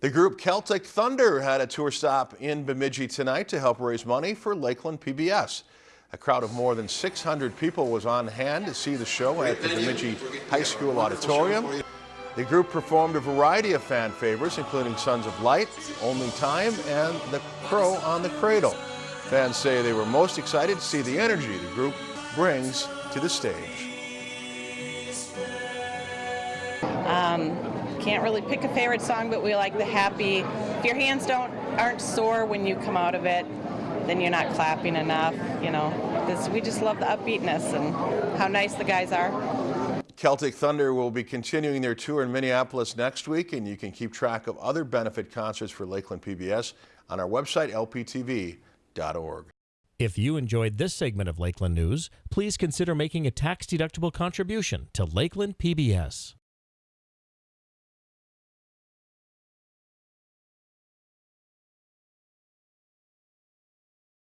The group Celtic Thunder had a tour stop in Bemidji tonight to help raise money for Lakeland PBS. A crowd of more than 600 people was on hand to see the show at the Bemidji High School Auditorium. The group performed a variety of fan favorites, including Sons of Light, Only Time, and The Crow on the Cradle. Fans say they were most excited to see the energy the group brings to the stage. Um, can't really pick a favorite song, but we like the happy. If your hands don't aren't sore when you come out of it, then you're not clapping enough. You know, this, we just love the upbeatness and how nice the guys are. Celtic Thunder will be continuing their tour in Minneapolis next week, and you can keep track of other benefit concerts for Lakeland PBS on our website, lptv.org. If you enjoyed this segment of Lakeland News, please consider making a tax-deductible contribution to Lakeland PBS.